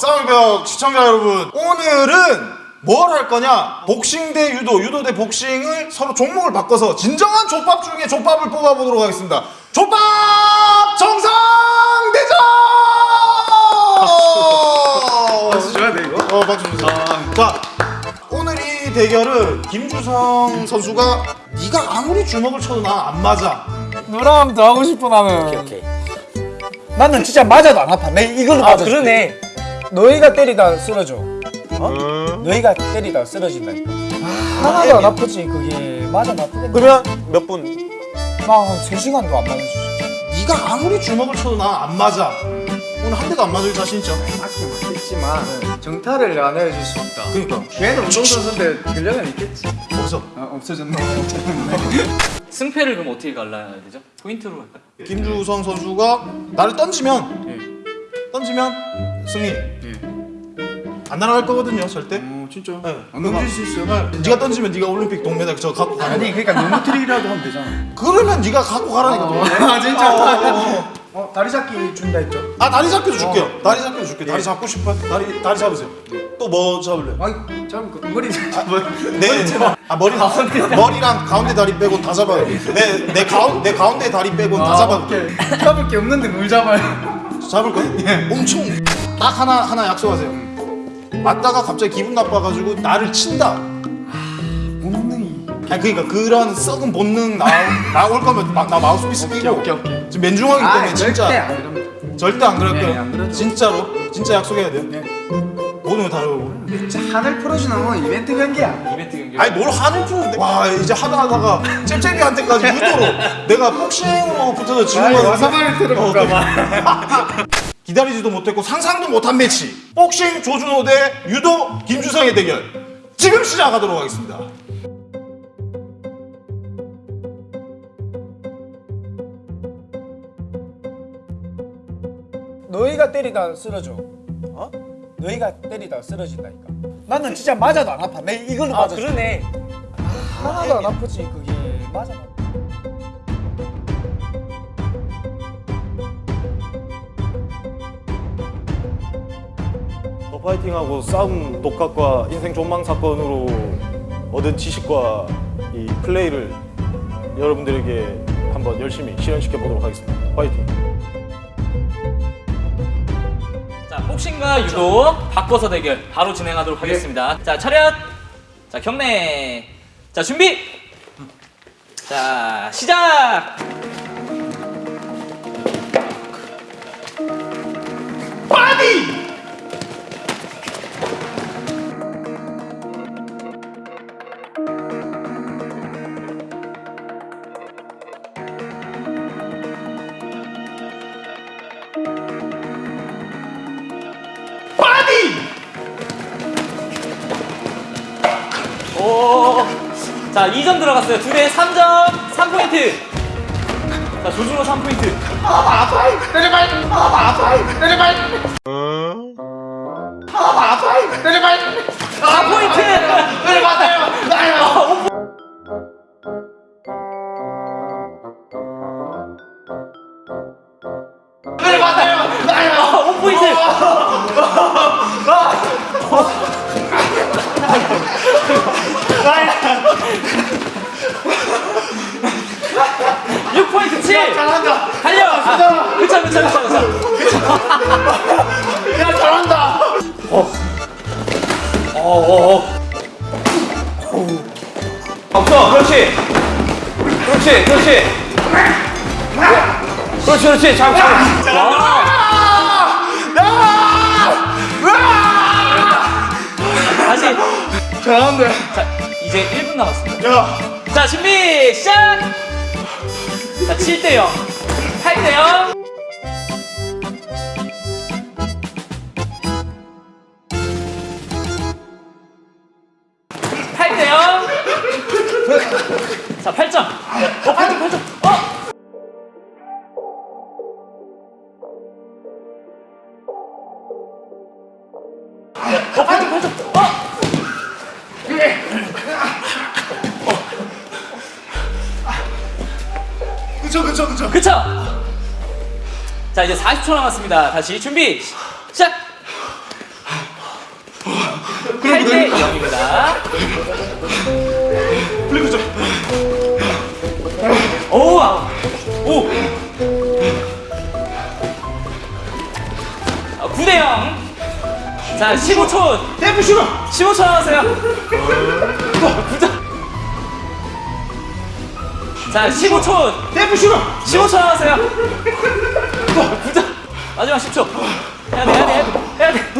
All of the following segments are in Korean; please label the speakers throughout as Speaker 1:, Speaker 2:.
Speaker 1: 방벽 시청자 여러분 오늘은 뭘 할 거냐 복싱 대 유도 유도 대 복싱을 서로 종목을 바꿔서 진정한 족밥 중에 족밥을 뽑아보도록 하겠습니다 족밥 정상 대전
Speaker 2: 박수 줘야 돼 이거?
Speaker 1: 어 박수 주세요 자 오늘 이 대결은 김주성 선수가 네가 아무리 주먹을 쳐도 나 안 맞아
Speaker 3: 너랑 더 하고 싶어 나는.
Speaker 4: 오케이.
Speaker 3: 나는 진짜 맞아도 안 아파. 내 이걸로
Speaker 4: 아
Speaker 3: 맞아.
Speaker 4: 그러네.
Speaker 3: 너희가 때리다 쓰러져. 어? 너희가 때리다 쓰러진다니까. 하나도 안 아프지 그게. 맞아 나쁘겠네.
Speaker 4: 그러면 몇 분?
Speaker 3: 나한 3시간도 안 맞을 수 있어.
Speaker 1: 네가 아무리 주먹을 쳐도 나 안 맞아 오늘 한 대도 안 맞을 자신 있죠?
Speaker 2: 맞긴 맞겠지만 정타를 안 해줄 수 없다
Speaker 1: 그러니까
Speaker 2: 걔는 운동선수인데 근력은 있겠지
Speaker 1: 어디서
Speaker 2: 아 없어졌네
Speaker 5: 승패를 그럼 어떻게 갈라야 되죠? 포인트로 할까요?
Speaker 1: 김주성 선수가 나를 던지면 던지면 승리 안 날아갈 거거든요 절대.
Speaker 2: 어 진짜.
Speaker 1: 네.
Speaker 2: 안 넘길 수 있어
Speaker 1: 네. 네가 던지면 네가 올림픽 동메달 저 갖고 가는
Speaker 2: 아니 그러니까 너무 트릭이라도 하면 되잖아.
Speaker 1: 그러면 네가 갖고 가라니까 동메달.
Speaker 2: 아 진짜?
Speaker 1: 어,
Speaker 2: 어 다리 잡기 준다 했죠?
Speaker 1: 아 다리 잡기도 줄게요. 다리 잡기도 줄게 다리 잡고 싶어? 다리 다리 잡으세요. 또뭐 잡을래?
Speaker 2: 아니 잡을 거 머리 잡아.
Speaker 1: 네, 아 머리 머리랑 가운데 다리 빼고 다 잡아요. 내 내 가운 내 가운데 다리 빼고 다 잡아.
Speaker 2: 오케이. 잡을 게 없는데 뭘 잡아요?
Speaker 1: 잡을 거야? 엄청 딱 하나 하나 약속하세요. 맞다가 갑자기 기분 나빠가지고 나를 친다.
Speaker 2: 본능이
Speaker 1: 아니 그러니까 그런 썩은 본능 나 나올 거면 마, 나 마우스피스 끼고
Speaker 2: 오케이, 오케이.
Speaker 1: 지금 맨중하기 때문에 진짜
Speaker 2: 절대 안
Speaker 1: 절대 안 그럴
Speaker 2: 네,
Speaker 1: 거예요.
Speaker 2: 안 그러죠.
Speaker 1: 진짜로 진짜 약속해야 돼요.
Speaker 2: 네.
Speaker 1: 모든 거 다르고.
Speaker 2: 진짜 하늘 풀어주는 건 이벤트 경기야
Speaker 5: 이벤트 경기.
Speaker 1: 아니 뭘 하늘 푸는데 와 이제 하다 하다가 잽잽이한테까지 유도로 내가 복싱으로 붙어서 지는 거야
Speaker 2: 와사바를 들어볼까 봐
Speaker 1: 기다리지도 못했고 상상도 못한 매치 복싱 조준호 대 유도 김주성의 대결 지금 시작하도록 하겠습니다
Speaker 3: 너희가 때리다 쓰러져. 어? 너희가 때리다 쓰러진다니까. 나는 진짜 맞아도 안 아파. 내 이걸로
Speaker 4: 아
Speaker 3: 맞아.
Speaker 4: 그러네.
Speaker 3: 하나도 안 아프지 그
Speaker 6: 더 파이팅하고 싸움 독학과 인생 존망 사건으로 얻은 지식과 이 플레이를 여러분들에게 한번 열심히 실현시켜 보도록 하겠습니다. 파이팅!
Speaker 5: 자, 복싱과 유도 바꿔서 대결 바로 진행하도록 하겠습니다. 자, 차렷. 자, 경례. 자, 준비. 자, 시작. 자, 2점 들어갔어요. 둘에 3점, 3포인트. 자, 조준호 3포인트. 아, 내려발! 내려발! 내려발! 4포인트! 6포인트 7! 잘한다! 달려! 아, 그쵸 그쵸 그쵸 그쵸. 야 잘한다! 어. 어. 어어어. 없어 그렇지. 그렇지 그렇지. 그렇지 그렇지. 잡 잡아. 다시 잘한다. 이제 1분 남았습니다.
Speaker 1: 야
Speaker 5: 자, 준비, 시작! 자, 7대 0. 8대 0. 팔대 0. 자, 8점. 어, 8점, 8점. 어! 어, 8점, 8점. 어!
Speaker 1: 그쵸 그쵸 그쵸
Speaker 5: 그쵸? 자 이제 40초 남았습니다 다시 준비 시작 8대 0입니다.
Speaker 1: 플리그 좀.
Speaker 5: 오! 아, 오! 아, 9대 0. 자, 15초.
Speaker 1: 템프 슈로.
Speaker 5: 15초 남았어요. 자, 15초.
Speaker 1: 템프 슈로.
Speaker 5: 15초 남았어요. 부자. 마지막 10초. 해야 돼, 해야 돼, 해야 돼.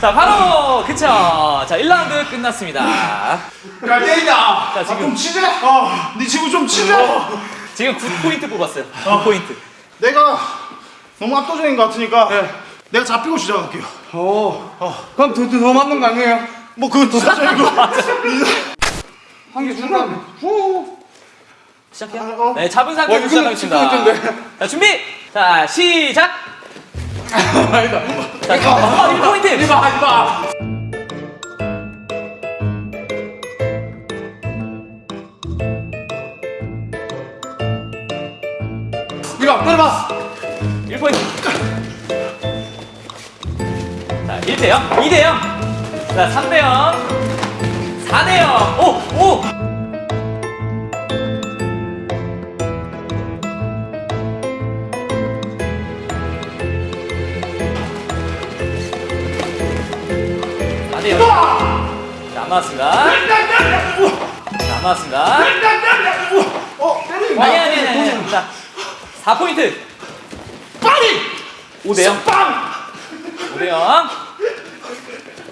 Speaker 5: 자, 바로 그쵸. 자, 1라운드 끝났습니다.
Speaker 1: 야 때리다.
Speaker 5: 자, 지금
Speaker 1: 좀 치재. 어, 네 지금 좀 치재.
Speaker 5: 지금 9포인트 뽑았어요. 9포인트.
Speaker 1: 내가 너무 압도적인 것 같으니까 내가 잡히고 시작할게요.
Speaker 2: 어. 그럼 더, 더, 더 맞는 거 아니에요?
Speaker 1: 뭐 그건 또 사실이고.
Speaker 2: 한개 중간. 후.
Speaker 5: 시작해요. 네, 잡은 상태에서
Speaker 2: 와,
Speaker 5: 시작하겠습니다. 자, 준비. 자, 시작.
Speaker 2: 아니다.
Speaker 5: 자, 어, 1포인트.
Speaker 2: 이봐, 이봐. 이봐, 때려봐.
Speaker 5: 1포인트. 자, 1대 0, 2대 0. 자, 3대 0. 4대 0. 오, 오. 안 맞았습니다.
Speaker 1: 어, 때리는
Speaker 5: 아니, 아니, 아니, 아니. 자, 4포인트.
Speaker 1: 빨리.
Speaker 5: 5대 0.
Speaker 1: 빵.
Speaker 5: 5대 0.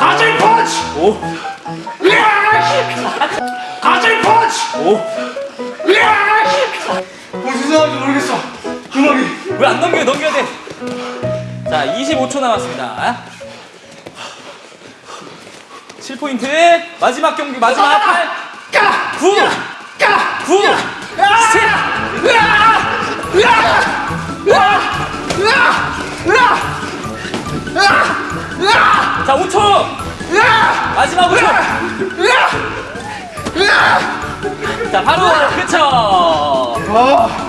Speaker 1: 가젤 펀치.
Speaker 5: 오.
Speaker 1: 가젤 펀치.
Speaker 5: 오.
Speaker 2: 무슨 상황인지 모르겠어. 주먹이.
Speaker 5: 왜안 넘겨요? 넘겨야 돼. 자, 25초 남았습니다. 7포인트. 마지막 경기, 마지막 8. 자, 바로 그쵸.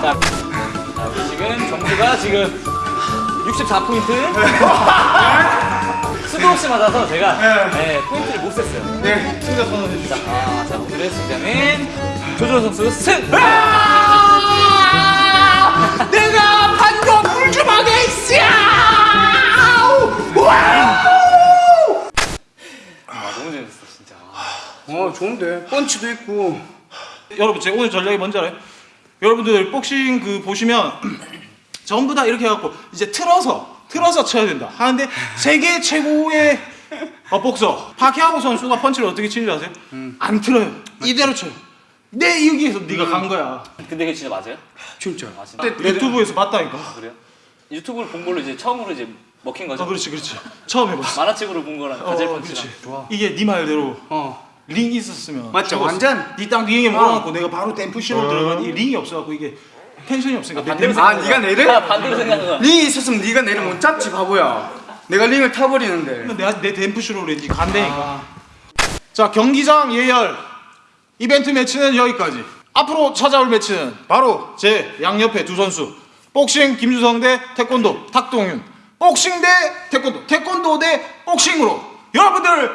Speaker 5: 자, 자, 우리 지금 정수가 지금 64포인트. 수도 없이 맞아서 제가 네, 포인트를 못 셌어요.
Speaker 2: 네.
Speaker 1: 승자 선언해 주시죠.
Speaker 5: 자, 아, 자 오늘의 승자는 조조 선수 승!
Speaker 1: 내가 방금 불주먹에 있어.
Speaker 5: 아, 너무 재밌었어, 진짜.
Speaker 2: 어, 좋은데. 펀치도 있고.
Speaker 1: 여러분 제 오늘 전략이 뭔지 알아요? 여러분들 복싱 그 보시면 전부 다 이렇게 해갖고 이제 틀어서 틀어서 쳐야 된다 하는데 세계 최고의 어, 복서 파키아오 선수가 펀치를 어떻게 치는지 아세요? 안 틀어요 이대로 쳐요 내 여기에서 네가 간 거야
Speaker 5: 근데 그게 진짜 맞아요?
Speaker 2: 진짜.
Speaker 5: 아, 진짜?
Speaker 1: 유튜브에서 봤다니까
Speaker 5: 그래요? 유튜브를 본 걸로 이제 처음으로 이제 먹힌 거죠?
Speaker 1: 아 그렇지 그렇지 처음 해봤어
Speaker 5: 만화책으로 본 거랑
Speaker 1: 어,
Speaker 5: 가젤
Speaker 1: 그렇지
Speaker 5: 펀치랑
Speaker 2: 좋아.
Speaker 1: 이게 네 말대로
Speaker 2: 어.
Speaker 1: 링 있었으면
Speaker 2: 맞죠,
Speaker 1: 죽었어.
Speaker 2: 완전.
Speaker 1: 네땅 링에 몰아갖고 내가 바로 댐프시로 들어가 이 링이 없어갖고 이게 텐션이 없으니까
Speaker 5: 반대로
Speaker 2: 아, 네가 내려?
Speaker 5: 아, 반대로 거야.
Speaker 2: 링이 있었으면 네가 내를 못 잡지, 바보야. 내가 링을 타버리는데.
Speaker 1: 내가 내 댐프슈로 그랬지 간다니까 자 경기장 예열 이벤트 매치는 여기까지 앞으로 찾아올 매치는 바로 제 양옆에 두 선수 복싱 김주성 대 태권도 탁동윤 복싱 대 태권도 태권도 대 복싱으로 여러분들을